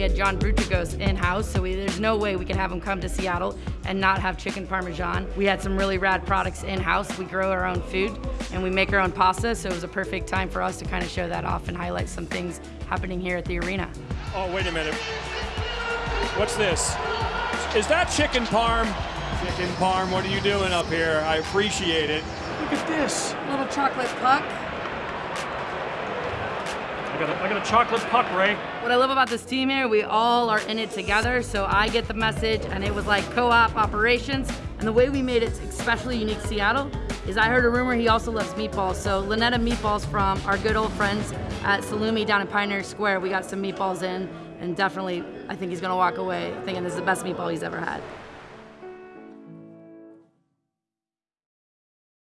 We had John Buccigross in-house, so we, there's no way we could have him come to Seattle and not have chicken parmesan. We had some really rad products in-house. We grow our own food and we make our own pasta, so it was a perfect time for us to kind of show that off and highlight some things happening here at the arena. Oh, wait a minute. What's this? Is that chicken parm? Chicken parm, what are you doing up here? I appreciate it. Look at this. Little chocolate puck. I got a, chocolate puck, Ray. What I love about this team here, we all are in it together, so I get the message, and it was like co-op operations. And the way we made it especially unique Seattle is I heard a rumor he also loves meatballs. So Lynetta Meatballs from our good old friends at Salumi down in Pioneer Square, we got some meatballs in, and definitely I think he's gonna walk away thinking this is the best meatball he's ever had.